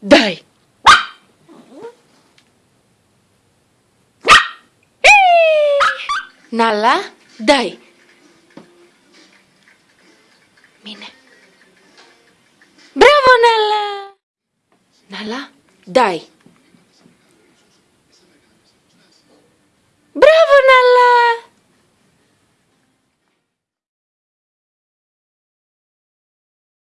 Dai! Nalla, dai! Mine. Bravo Nalla! Nalla, dai!